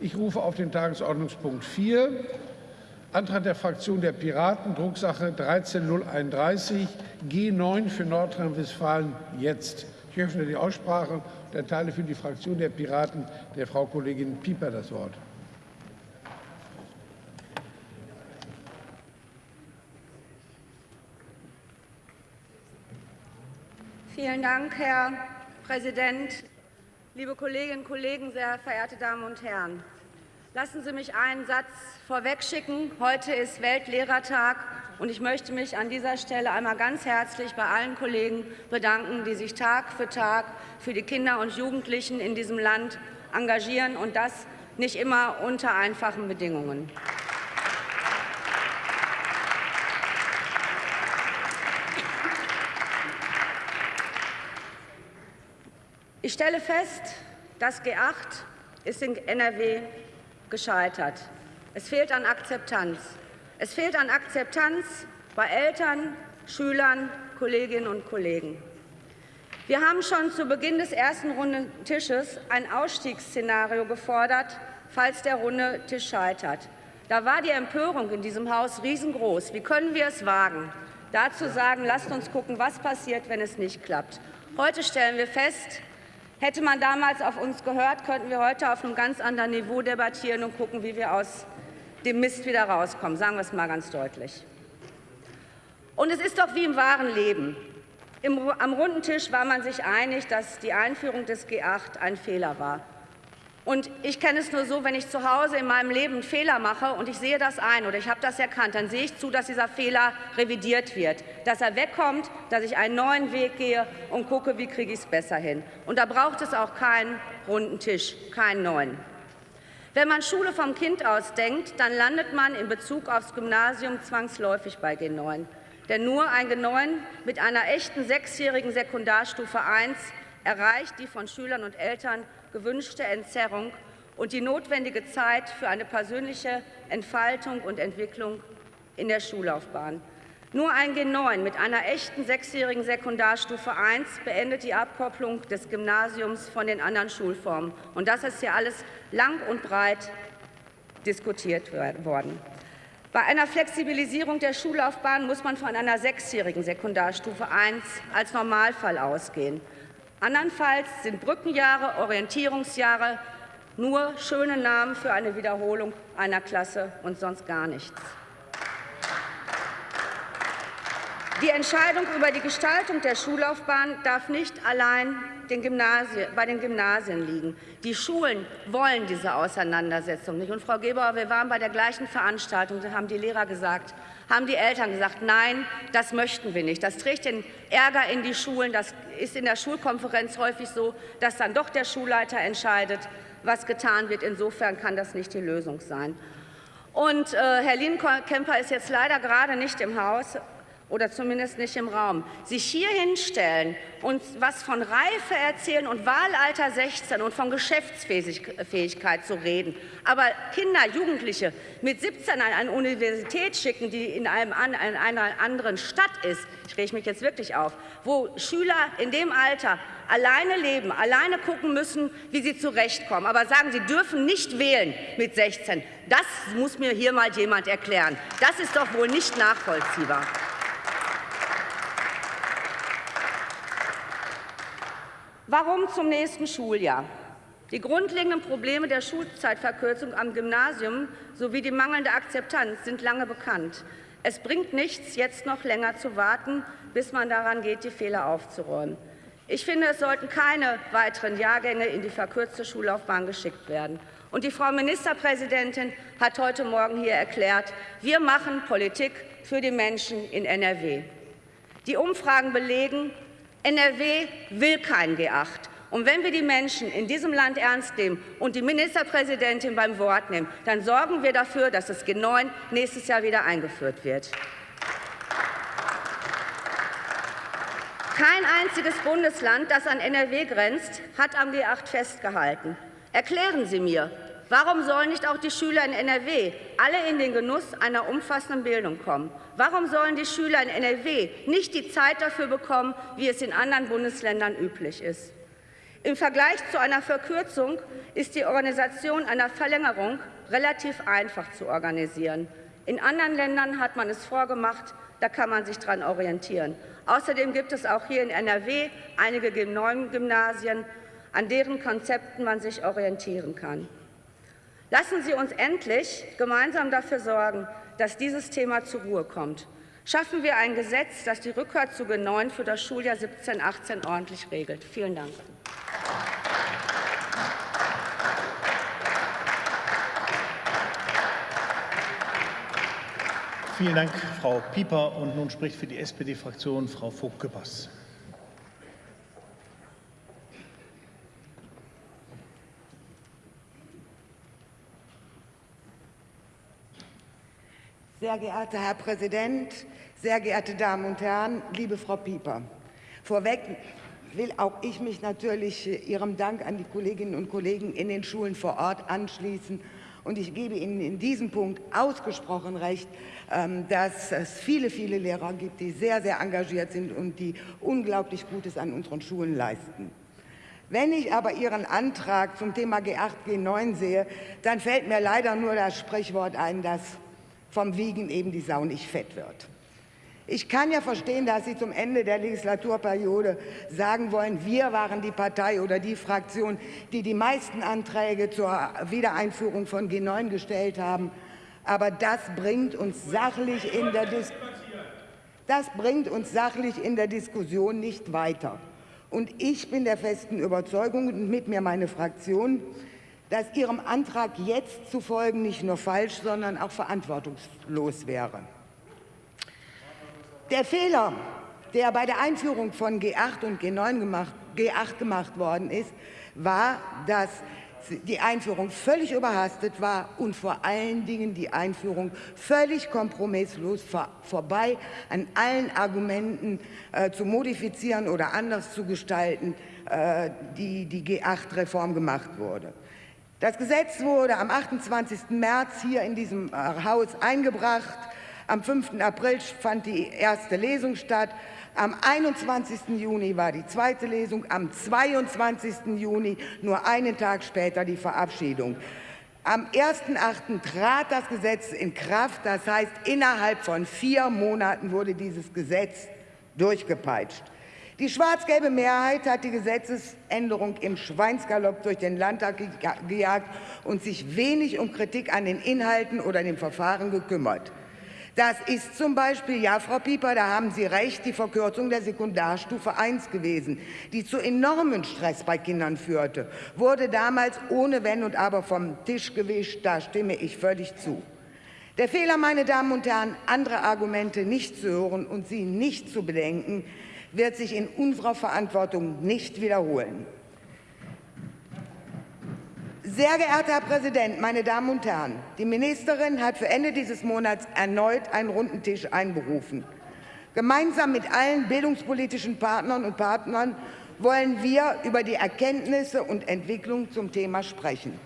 Ich rufe auf den Tagesordnungspunkt 4, Antrag der Fraktion der Piraten, Drucksache 13031, G9 für Nordrhein-Westfalen jetzt. Ich öffne die Aussprache und erteile für die Fraktion der Piraten der Frau Kollegin Pieper das Wort. Vielen Dank, Herr Präsident. Liebe Kolleginnen und Kollegen, sehr verehrte Damen und Herren! Lassen Sie mich einen Satz vorwegschicken. Heute ist Weltlehrertag, und ich möchte mich an dieser Stelle einmal ganz herzlich bei allen Kollegen bedanken, die sich Tag für Tag für die Kinder und Jugendlichen in diesem Land engagieren, und das nicht immer unter einfachen Bedingungen. Ich stelle fest, das G8 ist in NRW gescheitert. Es fehlt an Akzeptanz. Es fehlt an Akzeptanz bei Eltern, Schülern, Kolleginnen und Kollegen. Wir haben schon zu Beginn des ersten runden Tisches ein Ausstiegsszenario gefordert, falls der runde Tisch scheitert. Da war die Empörung in diesem Haus riesengroß. Wie können wir es wagen, dazu sagen, lasst uns gucken, was passiert, wenn es nicht klappt. Heute stellen wir fest, Hätte man damals auf uns gehört, könnten wir heute auf einem ganz anderen Niveau debattieren und gucken, wie wir aus dem Mist wieder rauskommen. Sagen wir es mal ganz deutlich. Und es ist doch wie im wahren Leben. Im, am runden Tisch war man sich einig, dass die Einführung des G8 ein Fehler war. Und ich kenne es nur so, wenn ich zu Hause in meinem Leben einen Fehler mache und ich sehe das ein oder ich habe das erkannt, dann sehe ich zu, dass dieser Fehler revidiert wird, dass er wegkommt, dass ich einen neuen Weg gehe und gucke, wie kriege ich es besser hin. Und da braucht es auch keinen runden Tisch, keinen neuen. Wenn man Schule vom Kind aus denkt, dann landet man in Bezug aufs Gymnasium zwangsläufig bei G9. Denn nur ein G9 mit einer echten sechsjährigen Sekundarstufe 1 erreicht die von Schülern und Eltern gewünschte Entzerrung und die notwendige Zeit für eine persönliche Entfaltung und Entwicklung in der Schullaufbahn. Nur ein G9 mit einer echten sechsjährigen Sekundarstufe 1 beendet die Abkopplung des Gymnasiums von den anderen Schulformen. Und das ist hier alles lang und breit diskutiert worden. Bei einer Flexibilisierung der Schullaufbahn muss man von einer sechsjährigen Sekundarstufe 1 als Normalfall ausgehen. Andernfalls sind Brückenjahre, Orientierungsjahre nur schöne Namen für eine Wiederholung einer Klasse und sonst gar nichts. Die Entscheidung über die Gestaltung der Schullaufbahn darf nicht allein den bei den Gymnasien liegen. Die Schulen wollen diese Auseinandersetzung nicht. Und Frau Gebauer, wir waren bei der gleichen Veranstaltung, da haben die Lehrer gesagt, haben die Eltern gesagt, nein, das möchten wir nicht. Das trägt den Ärger in die Schulen. Das ist in der Schulkonferenz häufig so, dass dann doch der Schulleiter entscheidet, was getan wird. Insofern kann das nicht die Lösung sein. Und äh, Herr Lienkemper ist jetzt leider gerade nicht im Haus oder zumindest nicht im Raum, sich hier hinstellen und was von Reife erzählen und Wahlalter 16 und von Geschäftsfähigkeit zu reden, aber Kinder, Jugendliche mit 17 an eine Universität schicken, die in, einem, in einer anderen Stadt ist, ich rege mich jetzt wirklich auf, wo Schüler in dem Alter alleine leben, alleine gucken müssen, wie sie zurechtkommen, aber sagen, sie dürfen nicht wählen mit 16. Das muss mir hier mal jemand erklären. Das ist doch wohl nicht nachvollziehbar. Warum zum nächsten Schuljahr? Die grundlegenden Probleme der Schulzeitverkürzung am Gymnasium sowie die mangelnde Akzeptanz sind lange bekannt. Es bringt nichts, jetzt noch länger zu warten, bis man daran geht, die Fehler aufzuräumen. Ich finde, es sollten keine weiteren Jahrgänge in die verkürzte Schullaufbahn geschickt werden. Und die Frau Ministerpräsidentin hat heute Morgen hier erklärt, wir machen Politik für die Menschen in NRW. Die Umfragen belegen, NRW will kein G8. Und wenn wir die Menschen in diesem Land ernst nehmen und die Ministerpräsidentin beim Wort nehmen, dann sorgen wir dafür, dass das G9 nächstes Jahr wieder eingeführt wird. Kein einziges Bundesland, das an NRW grenzt, hat am G8 festgehalten. Erklären Sie mir, Warum sollen nicht auch die Schüler in NRW alle in den Genuss einer umfassenden Bildung kommen? Warum sollen die Schüler in NRW nicht die Zeit dafür bekommen, wie es in anderen Bundesländern üblich ist? Im Vergleich zu einer Verkürzung ist die Organisation einer Verlängerung relativ einfach zu organisieren. In anderen Ländern hat man es vorgemacht, da kann man sich daran orientieren. Außerdem gibt es auch hier in NRW einige neuen Gymnasien, an deren Konzepten man sich orientieren kann. Lassen Sie uns endlich gemeinsam dafür sorgen, dass dieses Thema zur Ruhe kommt. Schaffen wir ein Gesetz, das die Rückkehr zu G9 für das Schuljahr 17-18 ordentlich regelt. Vielen Dank. Vielen Dank, Frau Pieper. Und nun spricht für die SPD-Fraktion Frau Vogt-Küppers. Sehr geehrter Herr Präsident, sehr geehrte Damen und Herren, liebe Frau Pieper. Vorweg will auch ich mich natürlich Ihrem Dank an die Kolleginnen und Kollegen in den Schulen vor Ort anschließen. Und ich gebe Ihnen in diesem Punkt ausgesprochen recht, ähm, dass es viele, viele Lehrer gibt, die sehr, sehr engagiert sind und die unglaublich Gutes an unseren Schulen leisten. Wenn ich aber Ihren Antrag zum Thema G8, G9 sehe, dann fällt mir leider nur das Sprichwort ein, dass vom Wiegen eben die Sau nicht fett wird. Ich kann ja verstehen, dass Sie zum Ende der Legislaturperiode sagen wollen, wir waren die Partei oder die Fraktion, die die meisten Anträge zur Wiedereinführung von G9 gestellt haben. Aber das bringt uns sachlich in der, Dis das bringt uns sachlich in der Diskussion nicht weiter. Und ich bin der festen Überzeugung und mit mir meine Fraktion, dass Ihrem Antrag jetzt zu folgen nicht nur falsch, sondern auch verantwortungslos wäre. Der Fehler, der bei der Einführung von G8 und G9 gemacht, G8 gemacht worden ist, war, dass die Einführung völlig überhastet war und vor allen Dingen die Einführung völlig kompromisslos vor, vorbei an allen Argumenten äh, zu modifizieren oder anders zu gestalten, äh, die die G8-Reform gemacht wurde. Das Gesetz wurde am 28. März hier in diesem äh, Haus eingebracht. Am 5. April fand die erste Lesung statt. Am 21. Juni war die zweite Lesung, am 22. Juni, nur einen Tag später, die Verabschiedung. Am 1.8. trat das Gesetz in Kraft, das heißt, innerhalb von vier Monaten wurde dieses Gesetz durchgepeitscht. Die schwarz-gelbe Mehrheit hat die Gesetzesänderung im Schweinsgalopp durch den Landtag gejagt und sich wenig um Kritik an den Inhalten oder dem Verfahren gekümmert. Das ist zum Beispiel, ja, Frau Pieper, da haben Sie recht, die Verkürzung der Sekundarstufe 1 gewesen, die zu enormen Stress bei Kindern führte, wurde damals ohne Wenn und Aber vom Tisch gewischt. Da stimme ich völlig zu. Der Fehler, meine Damen und Herren, andere Argumente nicht zu hören und sie nicht zu bedenken, wird sich in unserer Verantwortung nicht wiederholen. Sehr geehrter Herr Präsident, meine Damen und Herren! Die Ministerin hat für Ende dieses Monats erneut einen runden Tisch einberufen. Gemeinsam mit allen bildungspolitischen Partnern und Partnern wollen wir über die Erkenntnisse und Entwicklung zum Thema sprechen.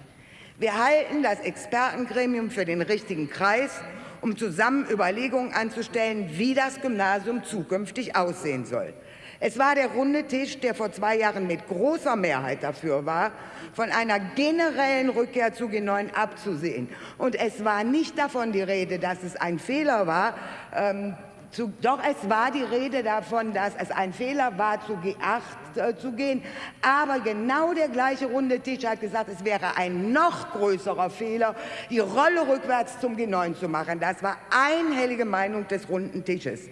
Wir halten das Expertengremium für den richtigen Kreis, um zusammen Überlegungen anzustellen, wie das Gymnasium zukünftig aussehen soll. Es war der runde Tisch, der vor zwei Jahren mit großer Mehrheit dafür war, von einer generellen Rückkehr zu G9 abzusehen. Und es war nicht davon die Rede, dass es ein Fehler war, ähm, zu, doch es war die Rede davon, dass es ein Fehler war, zu G8 äh, zu gehen. Aber genau der gleiche runde Tisch hat gesagt, es wäre ein noch größerer Fehler, die Rolle rückwärts zum G9 zu machen. Das war einhellige Meinung des runden Tisches.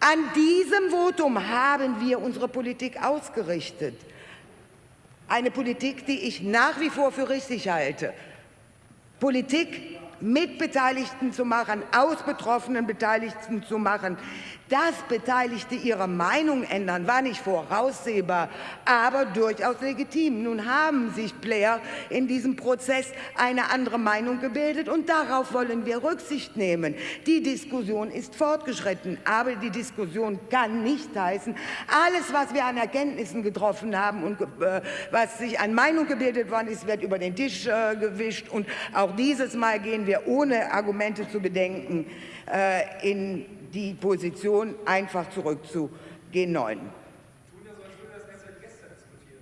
An diesem Votum haben wir unsere Politik ausgerichtet. Eine Politik, die ich nach wie vor für richtig halte. Politik mit Beteiligten zu machen, aus Betroffenen Beteiligten zu machen, dass Beteiligte ihre Meinung ändern, war nicht voraussehbar, aber durchaus legitim. Nun haben sich Player in diesem Prozess eine andere Meinung gebildet und darauf wollen wir Rücksicht nehmen. Die Diskussion ist fortgeschritten, aber die Diskussion kann nicht heißen, alles, was wir an Erkenntnissen getroffen haben und äh, was sich an Meinung gebildet worden ist, wird über den Tisch äh, gewischt und auch dieses Mal gehen wir ohne Argumente zu bedenken äh, in die Position einfach zurück zu G9.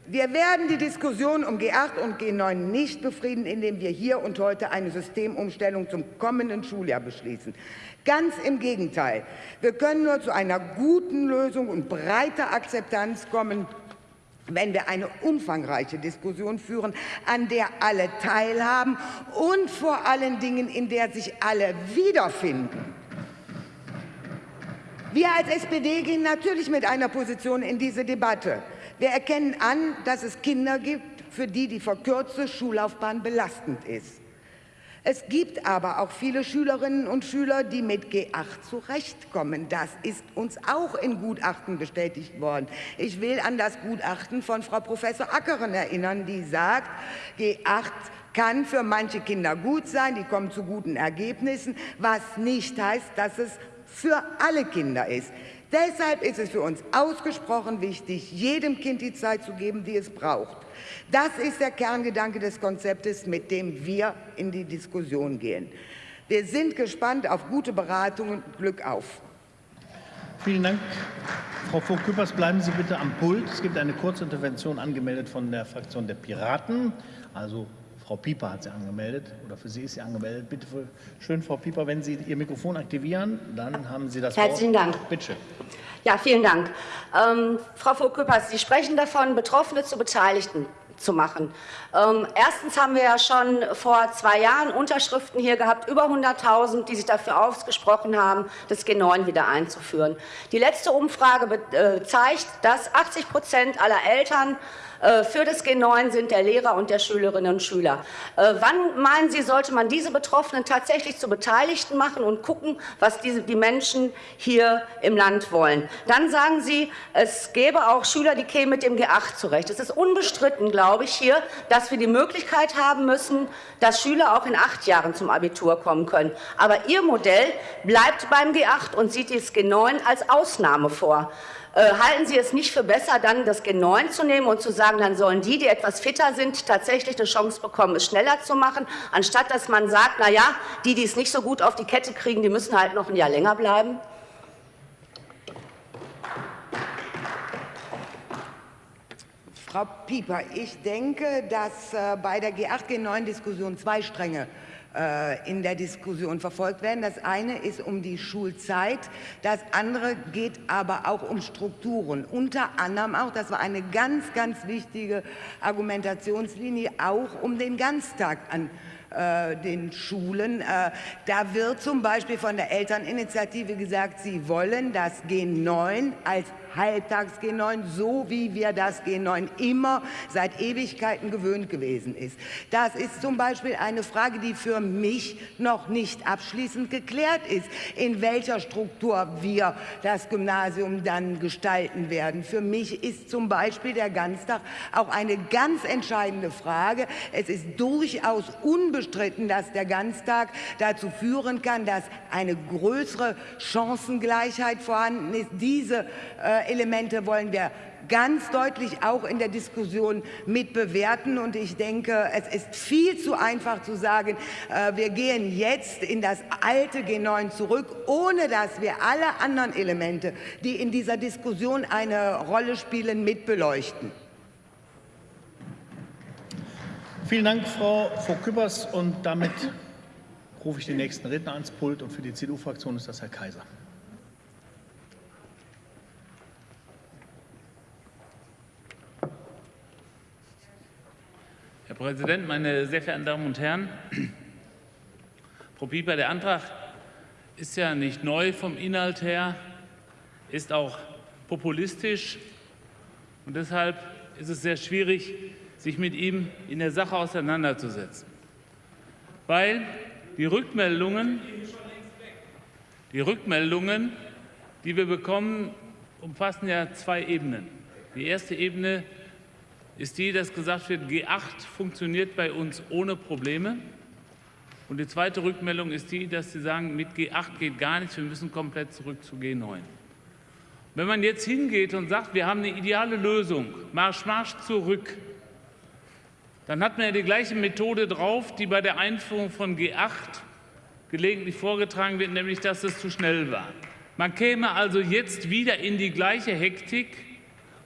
Wir werden die Diskussion um G8 und G9 nicht befrieden, indem wir hier und heute eine Systemumstellung zum kommenden Schuljahr beschließen. Ganz im Gegenteil. Wir können nur zu einer guten Lösung und breiter Akzeptanz kommen, wenn wir eine umfangreiche Diskussion führen, an der alle teilhaben und vor allen Dingen, in der sich alle wiederfinden. Wir als SPD gehen natürlich mit einer Position in diese Debatte. Wir erkennen an, dass es Kinder gibt, für die die verkürzte Schullaufbahn belastend ist. Es gibt aber auch viele Schülerinnen und Schüler, die mit G8 zurechtkommen. Das ist uns auch in Gutachten bestätigt worden. Ich will an das Gutachten von Frau Professor Ackeren erinnern, die sagt, G8 kann für manche Kinder gut sein, die kommen zu guten Ergebnissen, was nicht heißt, dass es für alle Kinder ist. Deshalb ist es für uns ausgesprochen wichtig, jedem Kind die Zeit zu geben, die es braucht. Das ist der Kerngedanke des Konzeptes, mit dem wir in die Diskussion gehen. Wir sind gespannt auf gute Beratungen. Glück auf. Vielen Dank. Frau Vogt-Küppers, bleiben Sie bitte am Pult. Es gibt eine Kurzintervention angemeldet von der Fraktion der Piraten. Also Frau Pieper hat sie angemeldet oder für Sie ist sie angemeldet. Bitte schön, Frau Pieper, wenn Sie Ihr Mikrofon aktivieren, dann haben Sie das Herzlichen Wort. Dank. Bitte schön. Ja, vielen Dank. Ähm, Frau Vogt-Küppers, Sie sprechen davon, Betroffene zu Beteiligten zu machen. Ähm, erstens haben wir ja schon vor zwei Jahren Unterschriften hier gehabt, über 100.000, die sich dafür ausgesprochen haben, das G9 wieder einzuführen. Die letzte Umfrage äh, zeigt, dass 80 Prozent aller Eltern für das G9 sind der Lehrer und der Schülerinnen und Schüler. Äh, wann meinen Sie, sollte man diese Betroffenen tatsächlich zu Beteiligten machen und gucken, was diese, die Menschen hier im Land wollen? Dann sagen Sie, es gäbe auch Schüler, die kämen mit dem G8 zurecht. Es ist unbestritten, glaube ich, hier, dass wir die Möglichkeit haben müssen, dass Schüler auch in acht Jahren zum Abitur kommen können. Aber Ihr Modell bleibt beim G8 und sieht das G9 als Ausnahme vor. Äh, halten Sie es nicht für besser, dann das G9 zu nehmen und zu sagen, dann sollen die, die etwas fitter sind, tatsächlich eine Chance bekommen, es schneller zu machen, anstatt dass man sagt, na ja, die, die es nicht so gut auf die Kette kriegen, die müssen halt noch ein Jahr länger bleiben? Frau Pieper, ich denke, dass äh, bei der G8-G9-Diskussion zwei Stränge in der Diskussion verfolgt werden. Das eine ist um die Schulzeit, das andere geht aber auch um Strukturen. Unter anderem auch, das war eine ganz, ganz wichtige Argumentationslinie, auch um den Ganztag an äh, den Schulen. Äh, da wird zum Beispiel von der Elterninitiative gesagt, sie wollen das G9 als Halbtags G9, so wie wir das G9 immer seit Ewigkeiten gewöhnt gewesen ist. Das ist zum Beispiel eine Frage, die für mich noch nicht abschließend geklärt ist, in welcher Struktur wir das Gymnasium dann gestalten werden. Für mich ist zum Beispiel der Ganztag auch eine ganz entscheidende Frage. Es ist durchaus unbestritten, dass der Ganztag dazu führen kann, dass eine größere Chancengleichheit vorhanden ist. Diese äh, Elemente wollen wir ganz deutlich auch in der Diskussion mit bewerten. Und ich denke, es ist viel zu einfach zu sagen, äh, wir gehen jetzt in das alte G9 zurück, ohne dass wir alle anderen Elemente, die in dieser Diskussion eine Rolle spielen, mit beleuchten. Vielen Dank, Frau Vogt-Küppers. Und damit rufe ich den nächsten Redner ans Pult. Und für die CDU-Fraktion ist das Herr Kaiser. Herr Präsident, meine sehr verehrten Damen und Herren! Frau Pieper, der Antrag ist ja nicht neu vom Inhalt her, ist auch populistisch. Und deshalb ist es sehr schwierig, sich mit ihm in der Sache auseinanderzusetzen. Weil die Rückmeldungen, die Rückmeldungen, die wir bekommen, umfassen ja zwei Ebenen. Die erste Ebene ist die, dass gesagt wird, G8 funktioniert bei uns ohne Probleme. Und die zweite Rückmeldung ist die, dass Sie sagen, mit G8 geht gar nichts, wir müssen komplett zurück zu G9. Wenn man jetzt hingeht und sagt, wir haben eine ideale Lösung, Marsch, Marsch zurück, dann hat man ja die gleiche Methode drauf, die bei der Einführung von G8 gelegentlich vorgetragen wird, nämlich dass es zu schnell war. Man käme also jetzt wieder in die gleiche Hektik,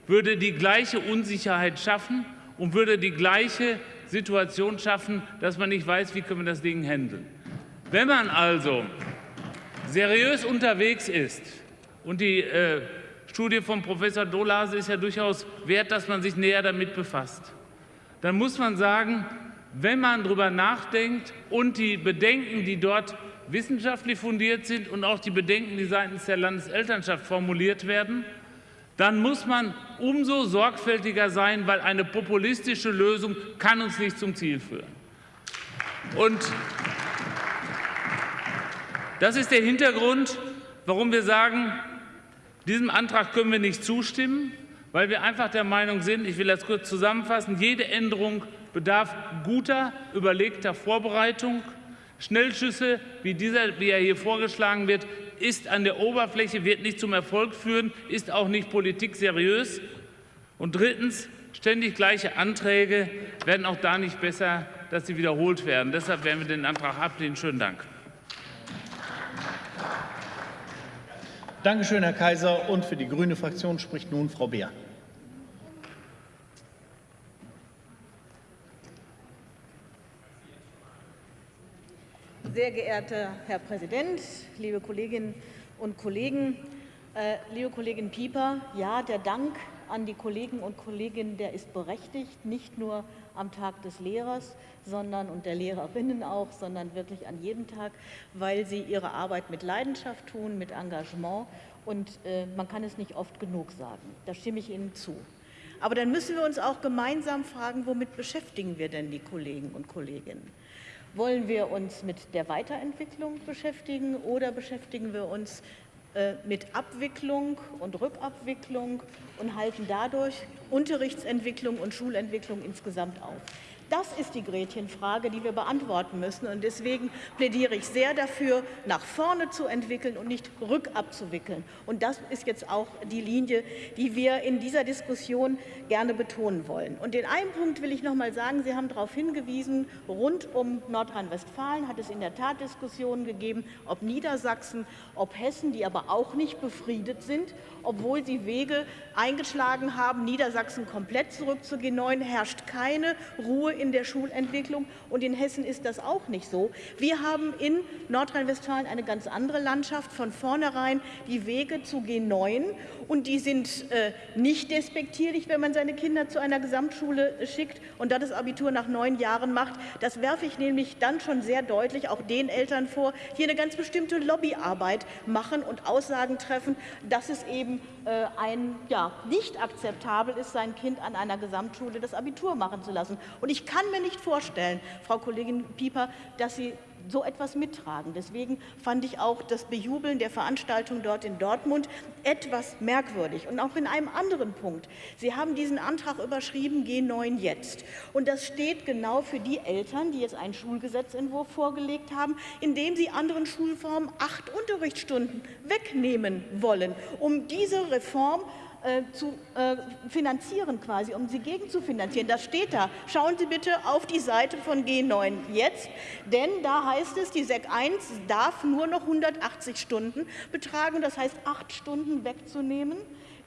würde die gleiche Unsicherheit schaffen und würde die gleiche Situation schaffen, dass man nicht weiß, wie können wir das Ding handeln. Wenn man also seriös unterwegs ist und die äh, Studie von Professor Dolase ist ja durchaus wert, dass man sich näher damit befasst, dann muss man sagen, wenn man darüber nachdenkt und die Bedenken, die dort wissenschaftlich fundiert sind und auch die Bedenken, die seitens der Landeselternschaft formuliert werden, dann muss man umso sorgfältiger sein, weil eine populistische Lösung kann uns nicht zum Ziel führen. Und das ist der Hintergrund, warum wir sagen, diesem Antrag können wir nicht zustimmen, weil wir einfach der Meinung sind, ich will das kurz zusammenfassen, jede Änderung bedarf guter, überlegter Vorbereitung. Schnellschüsse, wie, dieser, wie er hier vorgeschlagen wird, ist an der Oberfläche, wird nicht zum Erfolg führen, ist auch nicht Politik seriös. Und drittens, ständig gleiche Anträge werden auch da nicht besser, dass sie wiederholt werden. Deshalb werden wir den Antrag ablehnen. Schönen Dank. Danke schön, Herr Kaiser. Und für die grüne Fraktion spricht nun Frau Beer. Sehr geehrter Herr Präsident, liebe Kolleginnen und Kollegen, äh, liebe Kollegin Pieper, ja, der Dank an die Kollegen und Kolleginnen, der ist berechtigt, nicht nur am Tag des Lehrers, sondern und der Lehrerinnen auch, sondern wirklich an jedem Tag, weil sie ihre Arbeit mit Leidenschaft tun, mit Engagement und äh, man kann es nicht oft genug sagen. Da stimme ich Ihnen zu. Aber dann müssen wir uns auch gemeinsam fragen, womit beschäftigen wir denn die Kollegen und Kolleginnen? Wollen wir uns mit der Weiterentwicklung beschäftigen oder beschäftigen wir uns äh, mit Abwicklung und Rückabwicklung und halten dadurch Unterrichtsentwicklung und Schulentwicklung insgesamt auf? Das ist die Gretchenfrage, die wir beantworten müssen. Und deswegen plädiere ich sehr dafür, nach vorne zu entwickeln und nicht rückabzuwickeln. Und das ist jetzt auch die Linie, die wir in dieser Diskussion gerne betonen wollen. Und den einen Punkt will ich noch mal sagen. Sie haben darauf hingewiesen, rund um Nordrhein-Westfalen hat es in der Tat Diskussionen gegeben, ob Niedersachsen, ob Hessen, die aber auch nicht befriedet sind, obwohl sie Wege eingeschlagen haben, Niedersachsen komplett zurück zu G9, herrscht keine Ruhe in der Schulentwicklung. Und in Hessen ist das auch nicht so. Wir haben in Nordrhein-Westfalen eine ganz andere Landschaft. Von vornherein die Wege zu G9 und die sind äh, nicht despektierlich, wenn man seine Kinder zu einer Gesamtschule schickt und da das Abitur nach neun Jahren macht. Das werfe ich nämlich dann schon sehr deutlich auch den Eltern vor, die eine ganz bestimmte Lobbyarbeit machen und Aussagen treffen, dass es eben äh, ein, ja, nicht akzeptabel ist, sein Kind an einer Gesamtschule das Abitur machen zu lassen. Und ich kann mir nicht vorstellen, Frau Kollegin Pieper, dass Sie so etwas mittragen. Deswegen fand ich auch das Bejubeln der Veranstaltung dort in Dortmund etwas merkwürdig. Und auch in einem anderen Punkt. Sie haben diesen Antrag überschrieben, G9 jetzt. Und das steht genau für die Eltern, die jetzt einen Schulgesetzentwurf vorgelegt haben, in dem sie anderen Schulformen acht Unterrichtsstunden wegnehmen wollen, um diese Reform äh, zu äh, finanzieren, quasi, um sie gegenzufinanzieren. Das steht da. Schauen Sie bitte auf die Seite von G9 jetzt, denn da heißt es, die SEC 1 darf nur noch 180 Stunden betragen, das heißt acht Stunden wegzunehmen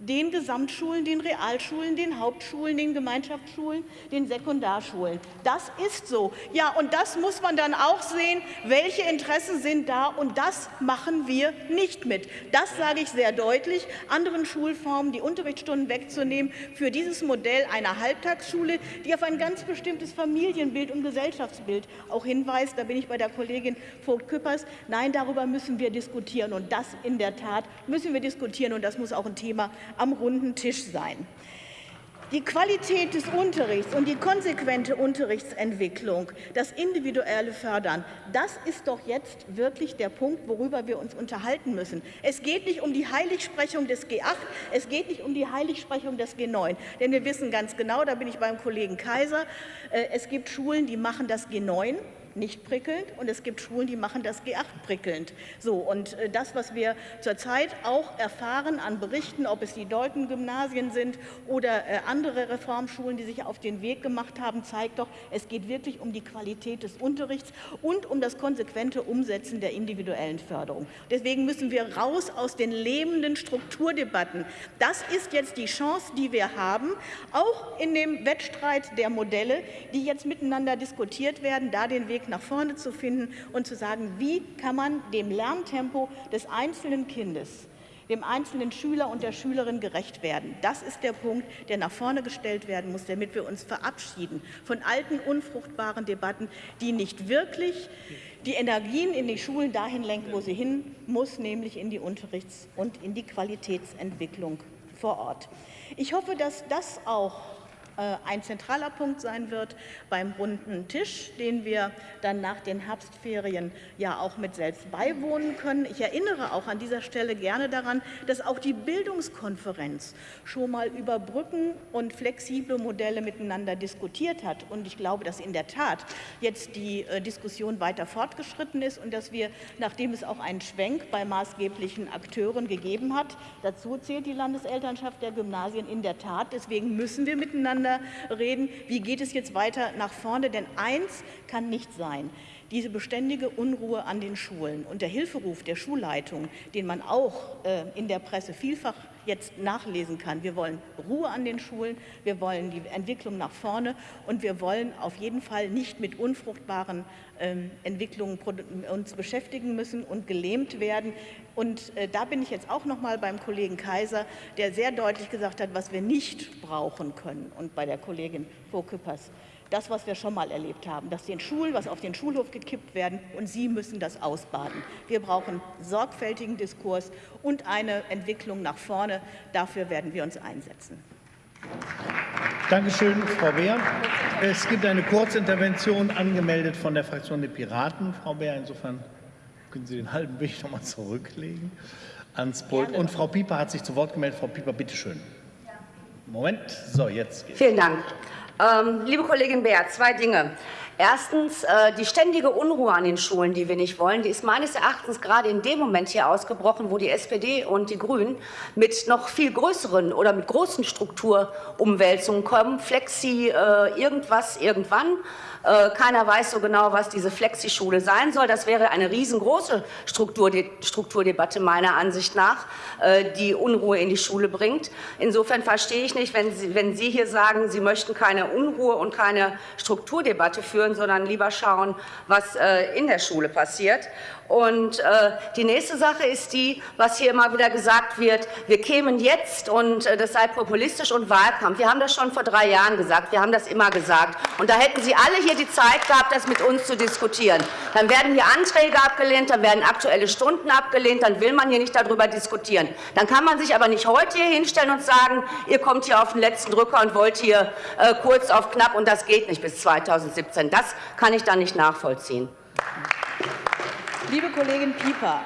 den Gesamtschulen, den Realschulen, den Hauptschulen, den Gemeinschaftsschulen, den Sekundarschulen. Das ist so. Ja, und das muss man dann auch sehen, welche Interessen sind da, und das machen wir nicht mit. Das sage ich sehr deutlich. Anderen Schulformen die Unterrichtsstunden wegzunehmen für dieses Modell einer Halbtagsschule, die auf ein ganz bestimmtes Familienbild und Gesellschaftsbild auch hinweist. Da bin ich bei der Kollegin Vogt-Küppers. Nein, darüber müssen wir diskutieren, und das in der Tat müssen wir diskutieren, und das muss auch ein Thema am runden Tisch sein. Die Qualität des Unterrichts und die konsequente Unterrichtsentwicklung, das individuelle Fördern, das ist doch jetzt wirklich der Punkt, worüber wir uns unterhalten müssen. Es geht nicht um die Heiligsprechung des G8, es geht nicht um die Heiligsprechung des G9. Denn wir wissen ganz genau, da bin ich beim Kollegen Kaiser, äh, es gibt Schulen, die machen das G9 nicht prickelnd und es gibt Schulen, die machen das G8 prickelnd. So, und äh, das, was wir zurzeit auch erfahren an Berichten, ob es die Deuten-Gymnasien sind oder äh, andere Reformschulen, die sich auf den Weg gemacht haben, zeigt doch, es geht wirklich um die Qualität des Unterrichts und um das konsequente Umsetzen der individuellen Förderung. Deswegen müssen wir raus aus den lebenden Strukturdebatten. Das ist jetzt die Chance, die wir haben, auch in dem Wettstreit der Modelle, die jetzt miteinander diskutiert werden, da den Weg nach vorne zu finden und zu sagen, wie kann man dem Lerntempo des einzelnen Kindes dem einzelnen Schüler und der Schülerin gerecht werden. Das ist der Punkt, der nach vorne gestellt werden muss, damit wir uns verabschieden von alten, unfruchtbaren Debatten, die nicht wirklich die Energien in die Schulen dahin lenken, wo sie hin muss, nämlich in die Unterrichts- und in die Qualitätsentwicklung vor Ort. Ich hoffe, dass das auch ein zentraler Punkt sein wird beim runden Tisch, den wir dann nach den Herbstferien ja auch mit selbst beiwohnen können. Ich erinnere auch an dieser Stelle gerne daran, dass auch die Bildungskonferenz schon mal über Brücken und flexible Modelle miteinander diskutiert hat. Und ich glaube, dass in der Tat jetzt die äh, Diskussion weiter fortgeschritten ist und dass wir, nachdem es auch einen Schwenk bei maßgeblichen Akteuren gegeben hat, dazu zählt die Landeselternschaft der Gymnasien in der Tat. Deswegen müssen wir miteinander miteinander reden, wie geht es jetzt weiter nach vorne. Denn eins kann nicht sein, diese beständige Unruhe an den Schulen und der Hilferuf der Schulleitung, den man auch äh, in der Presse vielfach jetzt nachlesen kann. Wir wollen Ruhe an den Schulen, wir wollen die Entwicklung nach vorne und wir wollen auf jeden Fall nicht mit unfruchtbaren ähm, Entwicklungen uns beschäftigen müssen und gelähmt werden. Und äh, da bin ich jetzt auch noch mal beim Kollegen Kaiser, der sehr deutlich gesagt hat, was wir nicht brauchen können und bei der Kollegin Vorküppers das, was wir schon mal erlebt haben, dass den Schulen, was auf den Schulhof gekippt werden und Sie müssen das ausbaden. Wir brauchen sorgfältigen Diskurs und eine Entwicklung nach vorne. Dafür werden wir uns einsetzen. Dankeschön, Frau Beer. Es gibt eine Kurzintervention angemeldet von der Fraktion der Piraten. Frau Beer, insofern können Sie den halben Weg noch mal zurücklegen ans Pult. Und Frau Pieper hat sich zu Wort gemeldet. Frau Pieper, bitteschön. Moment. So, jetzt geht's. Vielen Dank. Ähm, liebe Kollegin Beer, zwei Dinge. Erstens, äh, die ständige Unruhe an den Schulen, die wir nicht wollen, die ist meines Erachtens gerade in dem Moment hier ausgebrochen, wo die SPD und die Grünen mit noch viel größeren oder mit großen Strukturumwälzungen kommen. Flexi, äh, irgendwas, irgendwann. Äh, keiner weiß so genau, was diese Flexi-Schule sein soll. Das wäre eine riesengroße Strukturdebatte meiner Ansicht nach, die Unruhe in die Schule bringt. Insofern verstehe ich nicht, wenn Sie, wenn Sie hier sagen, Sie möchten keine Unruhe und keine Strukturdebatte führen, sondern lieber schauen, was äh, in der Schule passiert. Und äh, die nächste Sache ist die, was hier immer wieder gesagt wird, wir kämen jetzt und äh, das sei populistisch und Wahlkampf. Wir haben das schon vor drei Jahren gesagt, wir haben das immer gesagt. Und da hätten Sie alle hier die Zeit gehabt, das mit uns zu diskutieren. Dann werden hier Anträge abgelehnt, dann werden aktuelle Stunden abgelehnt, dann will man hier nicht darüber diskutieren. Dann kann man sich aber nicht heute hier hinstellen und sagen, ihr kommt hier auf den letzten Drücker und wollt hier äh, kurz auf knapp und das geht nicht bis 2017. Das kann ich dann nicht nachvollziehen. Liebe Kollegin Pieper,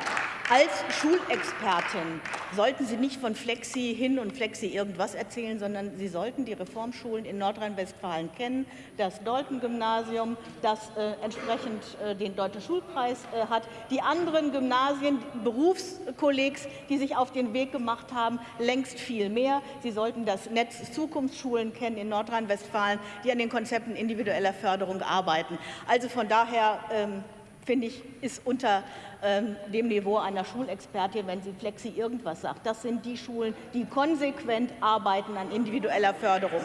als Schulexpertin sollten Sie nicht von Flexi hin und Flexi irgendwas erzählen, sondern Sie sollten die Reformschulen in Nordrhein-Westfalen kennen, das Dolten-Gymnasium, das äh, entsprechend äh, den Deutschen Schulpreis äh, hat, die anderen Gymnasien, Berufskollegs, die sich auf den Weg gemacht haben, längst viel mehr. Sie sollten das Netz Zukunftsschulen kennen in Nordrhein-Westfalen, die an den Konzepten individueller Förderung arbeiten. Also von daher ähm, finde ich, ist unter ähm, dem Niveau einer Schulexpertin, wenn sie Flexi irgendwas sagt. Das sind die Schulen, die konsequent arbeiten an individueller Förderung.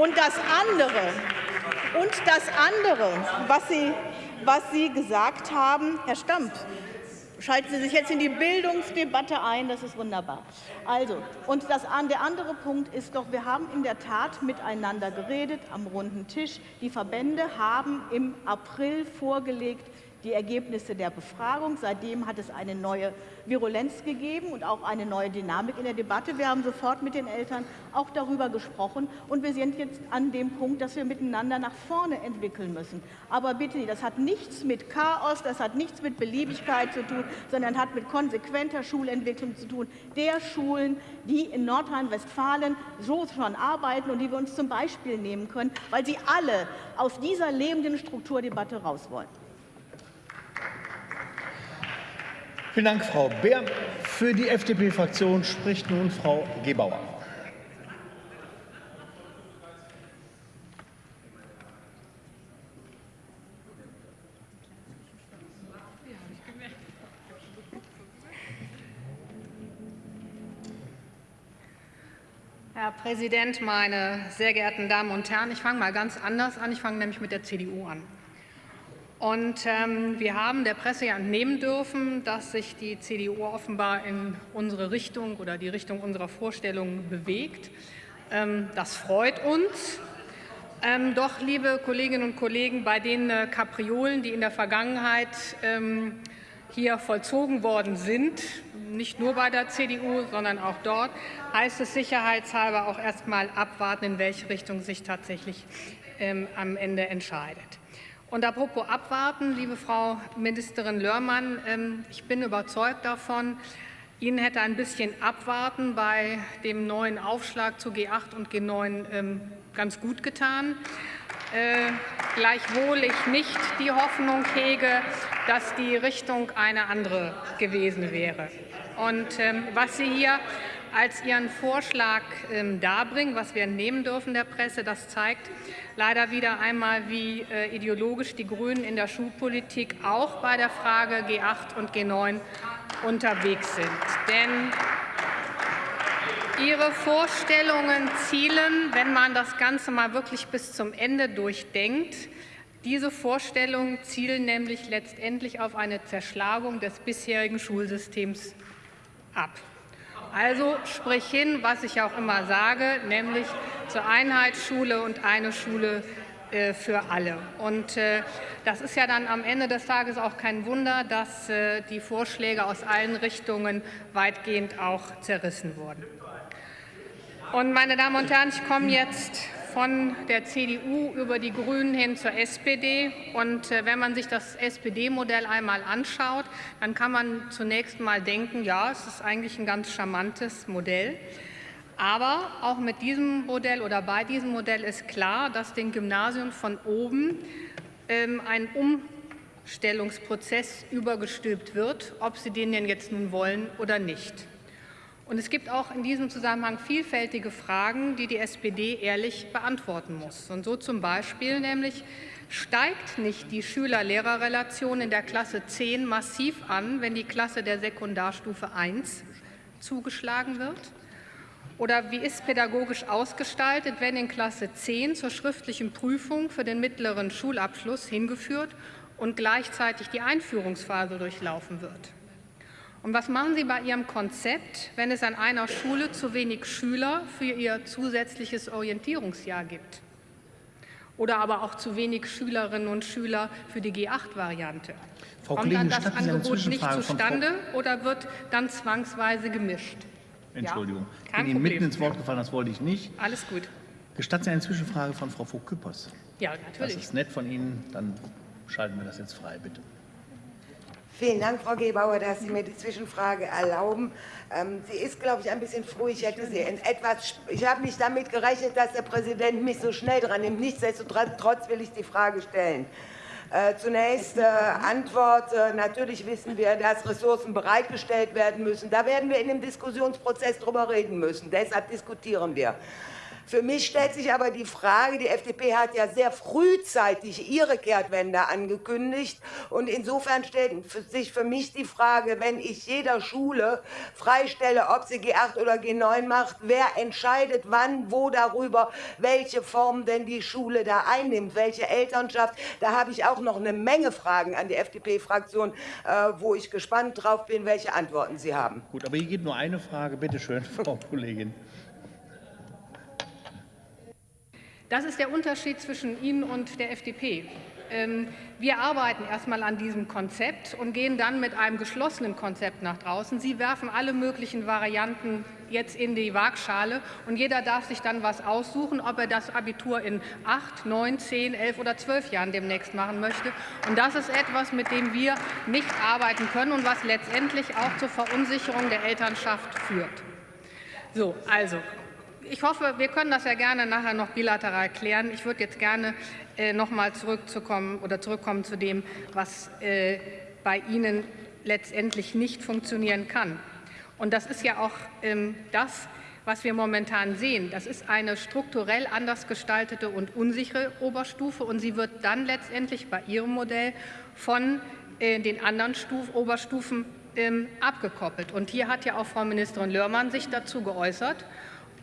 Und das andere, und das andere was, sie, was Sie gesagt haben, Herr Stamp, schalten Sie sich jetzt in die Bildungsdebatte ein, das ist wunderbar. Also, und das, der andere Punkt ist doch, wir haben in der Tat miteinander geredet am runden Tisch. Die Verbände haben im April vorgelegt, die Ergebnisse der Befragung. Seitdem hat es eine neue Virulenz gegeben und auch eine neue Dynamik in der Debatte. Wir haben sofort mit den Eltern auch darüber gesprochen und wir sind jetzt an dem Punkt, dass wir miteinander nach vorne entwickeln müssen. Aber bitte, das hat nichts mit Chaos, das hat nichts mit Beliebigkeit zu tun, sondern hat mit konsequenter Schulentwicklung zu tun, der Schulen, die in Nordrhein-Westfalen so schon arbeiten und die wir uns zum Beispiel nehmen können, weil sie alle aus dieser lebenden Strukturdebatte raus wollen. Vielen Dank, Frau Beer. Für die FDP-Fraktion spricht nun Frau Gebauer. Herr Präsident, meine sehr geehrten Damen und Herren! Ich fange mal ganz anders an. Ich fange nämlich mit der CDU an. Und ähm, wir haben der Presse ja entnehmen dürfen, dass sich die CDU offenbar in unsere Richtung oder die Richtung unserer Vorstellungen bewegt. Ähm, das freut uns. Ähm, doch, liebe Kolleginnen und Kollegen, bei den äh, Kapriolen, die in der Vergangenheit ähm, hier vollzogen worden sind, nicht nur bei der CDU, sondern auch dort, heißt es sicherheitshalber auch erst mal abwarten, in welche Richtung sich tatsächlich ähm, am Ende entscheidet. Und apropos abwarten, liebe Frau Ministerin Lörmann, ähm, ich bin überzeugt davon, Ihnen hätte ein bisschen abwarten bei dem neuen Aufschlag zu G8 und G9 ähm, ganz gut getan. Äh, gleichwohl ich nicht die Hoffnung hege, dass die Richtung eine andere gewesen wäre. Und ähm, was Sie hier als Ihren Vorschlag ähm, darbringen, was wir entnehmen dürfen der Presse, das zeigt leider wieder einmal, wie äh, ideologisch die Grünen in der Schulpolitik auch bei der Frage G8 und G9 unterwegs sind. Denn Ihre Vorstellungen zielen, wenn man das Ganze mal wirklich bis zum Ende durchdenkt, diese Vorstellungen zielen nämlich letztendlich auf eine Zerschlagung des bisherigen Schulsystems ab. Also sprich hin, was ich auch immer sage, nämlich zur Einheitsschule und eine Schule äh, für alle. Und äh, das ist ja dann am Ende des Tages auch kein Wunder, dass äh, die Vorschläge aus allen Richtungen weitgehend auch zerrissen wurden. Und meine Damen und Herren, ich komme jetzt von der CDU über die Grünen hin zur SPD. Und äh, wenn man sich das SPD-Modell einmal anschaut, dann kann man zunächst mal denken, ja, es ist eigentlich ein ganz charmantes Modell. Aber auch mit diesem Modell oder bei diesem Modell ist klar, dass den Gymnasien von oben ähm, ein Umstellungsprozess übergestülpt wird, ob sie den denn jetzt nun wollen oder nicht. Und es gibt auch in diesem Zusammenhang vielfältige Fragen, die die SPD ehrlich beantworten muss. Und so zum Beispiel nämlich, steigt nicht die Schüler-Lehrer-Relation in der Klasse 10 massiv an, wenn die Klasse der Sekundarstufe 1 zugeschlagen wird? Oder wie ist pädagogisch ausgestaltet, wenn in Klasse 10 zur schriftlichen Prüfung für den mittleren Schulabschluss hingeführt und gleichzeitig die Einführungsphase durchlaufen wird? Und was machen Sie bei Ihrem Konzept, wenn es an einer Schule zu wenig Schüler für ihr zusätzliches Orientierungsjahr gibt? Oder aber auch zu wenig Schülerinnen und Schüler für die G8-Variante? Kommt dann das Angebot nicht zustande oder wird dann zwangsweise gemischt? Entschuldigung, ja? ich bin Ihnen mitten ins Wort gefallen, das wollte ich nicht. Alles gut. Gestatten Sie eine Zwischenfrage von Frau Vogt-Küppers? Ja, natürlich. Das ist nett von Ihnen, dann schalten wir das jetzt frei, bitte. Vielen Dank, Frau Gebauer, dass Sie mir die Zwischenfrage erlauben. Ähm, sie ist, glaube ich, ein bisschen früh. Ich hätte sie etwas. Ich habe nicht damit gerechnet, dass der Präsident mich so schnell dran nimmt. Nichtsdestotrotz will ich die Frage stellen. Äh, zunächst äh, Antwort. Äh, natürlich wissen wir, dass Ressourcen bereitgestellt werden müssen. Da werden wir in dem Diskussionsprozess drüber reden müssen. Deshalb diskutieren wir. Für mich stellt sich aber die Frage, die FDP hat ja sehr frühzeitig ihre Kehrtwende angekündigt. Und insofern stellt sich für mich die Frage, wenn ich jeder Schule freistelle, ob sie G8 oder G9 macht, wer entscheidet wann, wo darüber, welche Form denn die Schule da einnimmt, welche Elternschaft. Da habe ich auch noch eine Menge Fragen an die FDP-Fraktion, äh, wo ich gespannt drauf bin, welche Antworten Sie haben. Gut, aber hier geht nur eine Frage. Bitte schön, Frau Kollegin. Das ist der Unterschied zwischen Ihnen und der FDP. Ähm, wir arbeiten erstmal an diesem Konzept und gehen dann mit einem geschlossenen Konzept nach draußen. Sie werfen alle möglichen Varianten jetzt in die Waagschale und jeder darf sich dann was aussuchen, ob er das Abitur in acht, neun, zehn, elf oder zwölf Jahren demnächst machen möchte. Und das ist etwas, mit dem wir nicht arbeiten können und was letztendlich auch zur Verunsicherung der Elternschaft führt. So, also ich hoffe, wir können das ja gerne nachher noch bilateral klären. Ich würde jetzt gerne äh, noch mal zurückzukommen oder zurückkommen zu dem, was äh, bei Ihnen letztendlich nicht funktionieren kann. Und das ist ja auch ähm, das, was wir momentan sehen. Das ist eine strukturell anders gestaltete und unsichere Oberstufe und sie wird dann letztendlich bei Ihrem Modell von äh, den anderen Stuf Oberstufen ähm, abgekoppelt. Und hier hat ja auch Frau Ministerin Lörmann sich dazu geäußert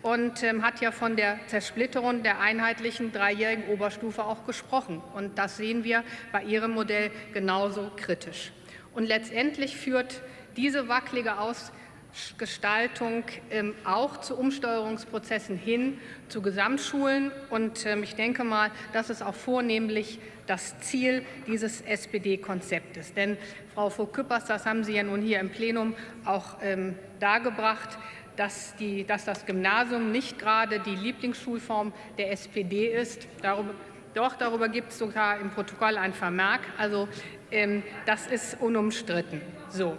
und ähm, hat ja von der Zersplitterung der einheitlichen dreijährigen Oberstufe auch gesprochen. Und das sehen wir bei Ihrem Modell genauso kritisch. Und letztendlich führt diese wackelige Ausgestaltung ähm, auch zu Umsteuerungsprozessen hin zu Gesamtschulen. Und ähm, ich denke mal, das ist auch vornehmlich das Ziel dieses SPD-Konzeptes. Denn, Frau Vogt-Küppers, das haben Sie ja nun hier im Plenum auch ähm, dargebracht, dass, die, dass das Gymnasium nicht gerade die Lieblingsschulform der SPD ist. Darüber, doch, darüber gibt es sogar im Protokoll ein Vermerk. Also ähm, das ist unumstritten. So.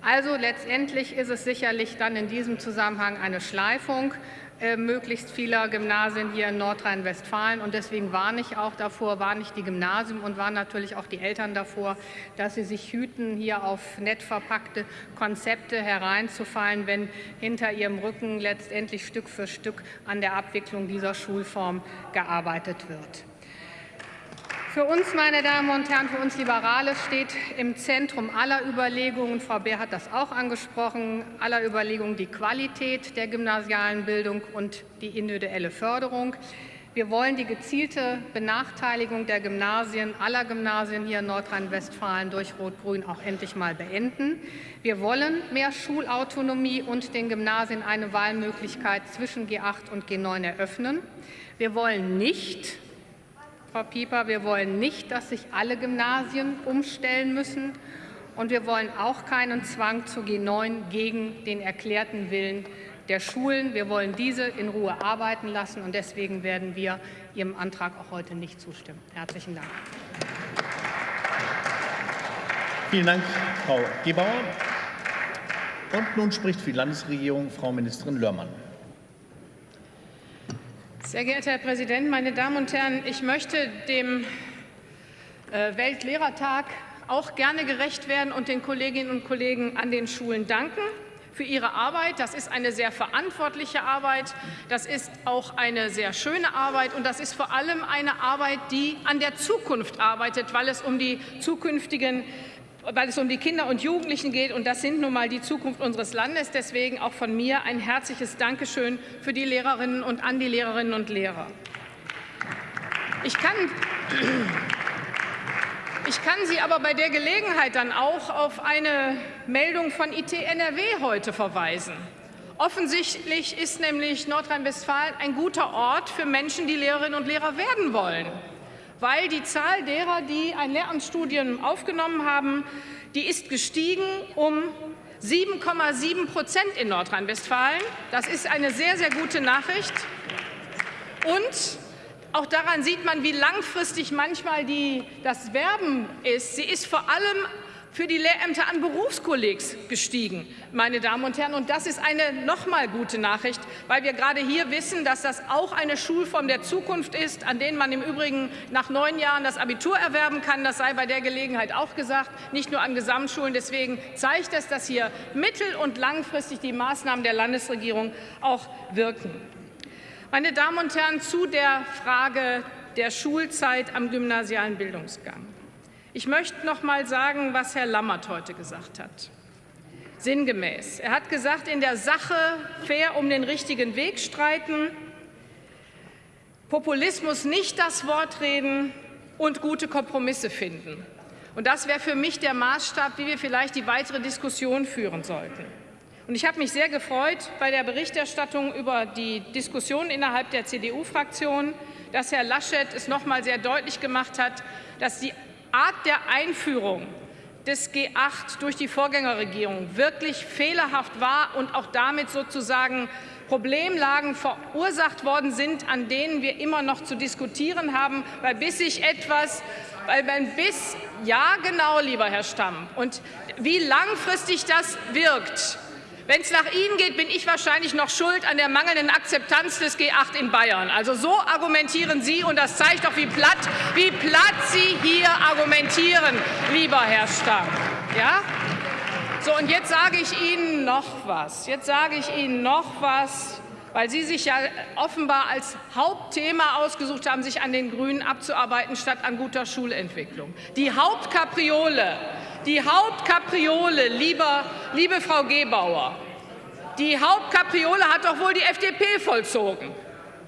Also letztendlich ist es sicherlich dann in diesem Zusammenhang eine Schleifung äh, möglichst vieler Gymnasien hier in Nordrhein-Westfalen. Und deswegen warne ich auch davor, warne ich die Gymnasien und warne natürlich auch die Eltern davor, dass sie sich hüten, hier auf nett verpackte Konzepte hereinzufallen, wenn hinter ihrem Rücken letztendlich Stück für Stück an der Abwicklung dieser Schulform gearbeitet wird. Für uns, meine Damen und Herren, für uns Liberale steht im Zentrum aller Überlegungen, Frau Beer hat das auch angesprochen, aller Überlegungen die Qualität der gymnasialen Bildung und die individuelle Förderung. Wir wollen die gezielte Benachteiligung der Gymnasien, aller Gymnasien hier in Nordrhein-Westfalen durch Rot-Grün auch endlich mal beenden. Wir wollen mehr Schulautonomie und den Gymnasien eine Wahlmöglichkeit zwischen G8 und G9 eröffnen. Wir wollen nicht, Frau Pieper, wir wollen nicht, dass sich alle Gymnasien umstellen müssen. Und wir wollen auch keinen Zwang zu G9 gegen den erklärten Willen der Schulen. Wir wollen diese in Ruhe arbeiten lassen. Und deswegen werden wir Ihrem Antrag auch heute nicht zustimmen. Herzlichen Dank. Vielen Dank, Frau Gebauer. Und nun spricht für die Landesregierung Frau Ministerin Lörmann. Sehr geehrter Herr Präsident, meine Damen und Herren! Ich möchte dem äh, Weltlehrertag auch gerne gerecht werden und den Kolleginnen und Kollegen an den Schulen danken für ihre Arbeit. Das ist eine sehr verantwortliche Arbeit, das ist auch eine sehr schöne Arbeit und das ist vor allem eine Arbeit, die an der Zukunft arbeitet, weil es um die zukünftigen weil es um die Kinder und Jugendlichen geht. Und das sind nun mal die Zukunft unseres Landes. Deswegen auch von mir ein herzliches Dankeschön für die Lehrerinnen und an die Lehrerinnen und Lehrer. Ich kann, ich kann Sie aber bei der Gelegenheit dann auch auf eine Meldung von IT NRW heute verweisen. Offensichtlich ist nämlich Nordrhein-Westfalen ein guter Ort für Menschen, die Lehrerinnen und Lehrer werden wollen weil die Zahl derer, die ein Lehramtsstudium aufgenommen haben, die ist gestiegen um 7,7 Prozent in Nordrhein-Westfalen. Das ist eine sehr, sehr gute Nachricht. Und auch daran sieht man, wie langfristig manchmal die, das Werben ist. Sie ist vor allem für die Lehrämter an Berufskollegs gestiegen, meine Damen und Herren. Und das ist eine noch mal gute Nachricht, weil wir gerade hier wissen, dass das auch eine Schulform der Zukunft ist, an denen man im Übrigen nach neun Jahren das Abitur erwerben kann. Das sei bei der Gelegenheit auch gesagt, nicht nur an Gesamtschulen. Deswegen zeigt es, dass hier mittel- und langfristig die Maßnahmen der Landesregierung auch wirken. Meine Damen und Herren, zu der Frage der Schulzeit am gymnasialen Bildungsgang. Ich möchte noch mal sagen, was Herr Lammert heute gesagt hat. Sinngemäß. Er hat gesagt, in der Sache fair um den richtigen Weg streiten, Populismus nicht das Wort reden und gute Kompromisse finden. Und das wäre für mich der Maßstab, wie wir vielleicht die weitere Diskussion führen sollten. Und ich habe mich sehr gefreut bei der Berichterstattung über die Diskussion innerhalb der CDU-Fraktion, dass Herr Laschet es noch mal sehr deutlich gemacht hat, dass die Art der Einführung des G8 durch die Vorgängerregierung wirklich fehlerhaft war und auch damit sozusagen Problemlagen verursacht worden sind, an denen wir immer noch zu diskutieren haben, weil bis sich etwas weil man bis ja genau, lieber Herr Stamm, und wie langfristig das wirkt, wenn es nach Ihnen geht, bin ich wahrscheinlich noch schuld an der mangelnden Akzeptanz des G8 in Bayern. Also so argumentieren Sie, und das zeigt doch, wie platt, wie platt Sie hier argumentieren, lieber Herr Stamm. Ja? So, und jetzt sage ich Ihnen noch was. Jetzt sage ich Ihnen noch was, weil Sie sich ja offenbar als Hauptthema ausgesucht haben, sich an den Grünen abzuarbeiten, statt an guter Schulentwicklung. Die Hauptkapriole, die Hauptkapriole, lieber, liebe Frau Gebauer, die Hauptkapriole hat doch wohl die FDP vollzogen.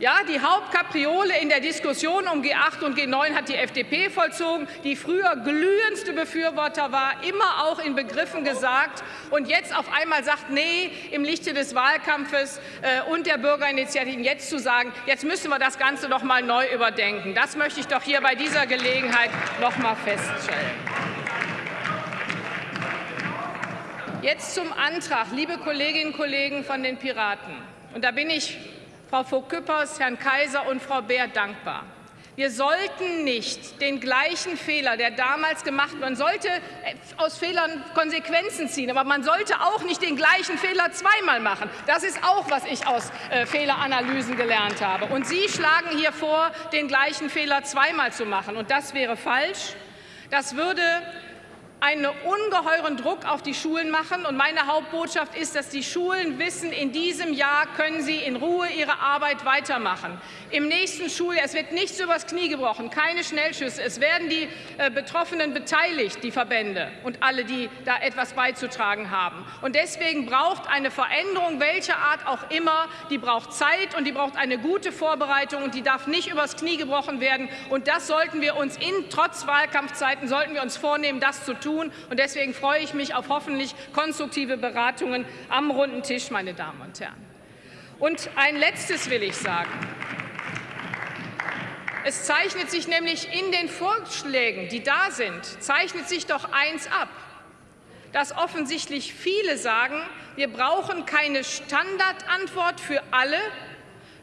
Ja, die Hauptkapriole in der Diskussion um G8 und G9 hat die FDP vollzogen, die früher glühendste Befürworter war, immer auch in Begriffen gesagt und jetzt auf einmal sagt, nee, im Lichte des Wahlkampfes äh, und der Bürgerinitiativen jetzt zu sagen, jetzt müssen wir das Ganze noch mal neu überdenken. Das möchte ich doch hier bei dieser Gelegenheit noch mal feststellen. Jetzt zum Antrag, liebe Kolleginnen und Kollegen von den Piraten. Und da bin ich Frau Vogt-Küppers, Herrn Kaiser und Frau Beer dankbar. Wir sollten nicht den gleichen Fehler, der damals gemacht wurde, man sollte aus Fehlern Konsequenzen ziehen, aber man sollte auch nicht den gleichen Fehler zweimal machen. Das ist auch, was ich aus äh, Fehleranalysen gelernt habe. Und Sie schlagen hier vor, den gleichen Fehler zweimal zu machen. Und das wäre falsch. Das würde einen ungeheuren Druck auf die Schulen machen. Und meine Hauptbotschaft ist, dass die Schulen wissen, in diesem Jahr können sie in Ruhe ihre Arbeit weitermachen. Im nächsten Schuljahr, es wird nichts übers Knie gebrochen, keine Schnellschüsse. Es werden die äh, Betroffenen beteiligt, die Verbände und alle, die da etwas beizutragen haben. Und deswegen braucht eine Veränderung, welcher Art auch immer, die braucht Zeit und die braucht eine gute Vorbereitung und die darf nicht übers Knie gebrochen werden. Und das sollten wir uns in, trotz Wahlkampfzeiten, sollten wir uns vornehmen, das zu tun tun. Und deswegen freue ich mich auf hoffentlich konstruktive Beratungen am runden Tisch, meine Damen und Herren. Und ein Letztes will ich sagen. Es zeichnet sich nämlich in den Vorschlägen, die da sind, zeichnet sich doch eins ab, dass offensichtlich viele sagen, wir brauchen keine Standardantwort für alle,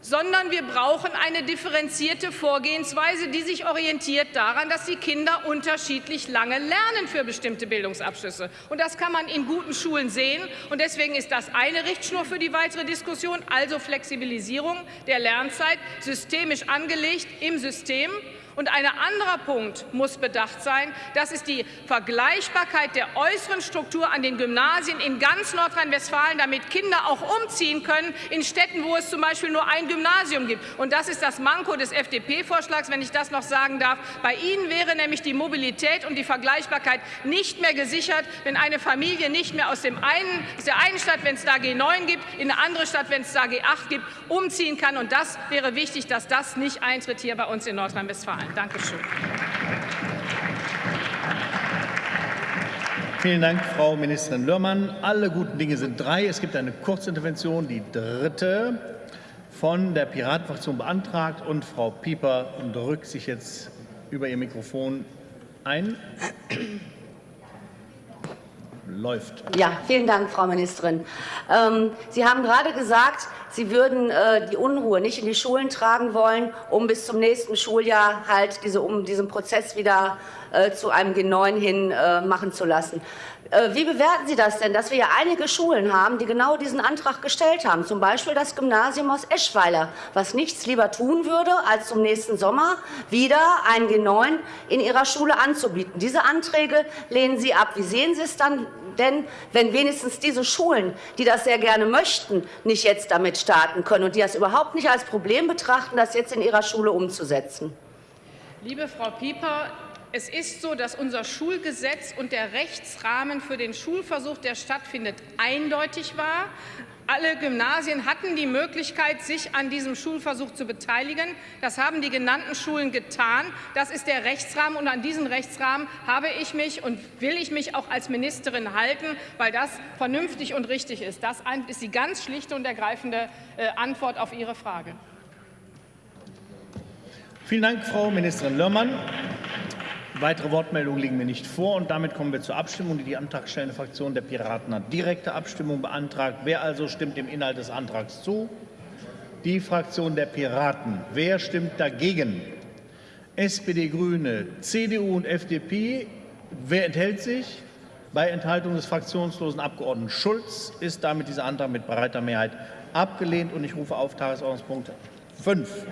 sondern wir brauchen eine differenzierte Vorgehensweise, die sich orientiert daran, dass die Kinder unterschiedlich lange lernen für bestimmte Bildungsabschlüsse. Und das kann man in guten Schulen sehen. Und deswegen ist das eine Richtschnur für die weitere Diskussion, also Flexibilisierung der Lernzeit, systemisch angelegt im System. Und ein anderer Punkt muss bedacht sein. Das ist die Vergleichbarkeit der äußeren Struktur an den Gymnasien in ganz Nordrhein-Westfalen, damit Kinder auch umziehen können in Städten, wo es zum Beispiel nur ein Gymnasium gibt. Und das ist das Manko des FDP-Vorschlags, wenn ich das noch sagen darf. Bei Ihnen wäre nämlich die Mobilität und die Vergleichbarkeit nicht mehr gesichert, wenn eine Familie nicht mehr aus, dem einen, aus der einen Stadt, wenn es da G9 gibt, in eine andere Stadt, wenn es da G8 gibt, umziehen kann. Und das wäre wichtig, dass das nicht eintritt hier bei uns in Nordrhein-Westfalen. Dankeschön. Vielen Dank, Frau Ministerin Lörmann. Alle guten Dinge sind drei. Es gibt eine Kurzintervention, die dritte, von der Piratenfraktion beantragt. Und Frau Pieper drückt sich jetzt über ihr Mikrofon ein. Läuft. Ja, vielen Dank, Frau Ministerin. Ähm, Sie haben gerade gesagt, Sie würden äh, die Unruhe nicht in die Schulen tragen wollen, um bis zum nächsten Schuljahr halt diese, um diesen Prozess wieder äh, zu einem G9 hin äh, machen zu lassen. Äh, wie bewerten Sie das denn, dass wir ja einige Schulen haben, die genau diesen Antrag gestellt haben, zum Beispiel das Gymnasium aus Eschweiler, was nichts lieber tun würde, als zum nächsten Sommer wieder ein G9 in ihrer Schule anzubieten. Diese Anträge lehnen Sie ab. Wie sehen Sie es dann denn, wenn wenigstens diese Schulen, die das sehr gerne möchten, nicht jetzt damit starten können und die das überhaupt nicht als Problem betrachten, das jetzt in ihrer Schule umzusetzen? Liebe Frau Pieper, es ist so, dass unser Schulgesetz und der Rechtsrahmen für den Schulversuch, der stattfindet, eindeutig war. Alle Gymnasien hatten die Möglichkeit, sich an diesem Schulversuch zu beteiligen. Das haben die genannten Schulen getan. Das ist der Rechtsrahmen, und an diesen Rechtsrahmen habe ich mich und will ich mich auch als Ministerin halten, weil das vernünftig und richtig ist. Das ist die ganz schlichte und ergreifende äh, Antwort auf Ihre Frage. Vielen Dank, Frau Ministerin Lörmann. Weitere Wortmeldungen liegen mir nicht vor. und Damit kommen wir zur Abstimmung. Die antragstellende Fraktion der Piraten hat direkte Abstimmung beantragt. Wer also stimmt dem Inhalt des Antrags zu? Die Fraktion der Piraten. Wer stimmt dagegen? SPD, Grüne, CDU und FDP. Wer enthält sich? Bei Enthaltung des fraktionslosen Abgeordneten Schulz ist damit dieser Antrag mit breiter Mehrheit abgelehnt. Und ich rufe auf Tagesordnungspunkt 5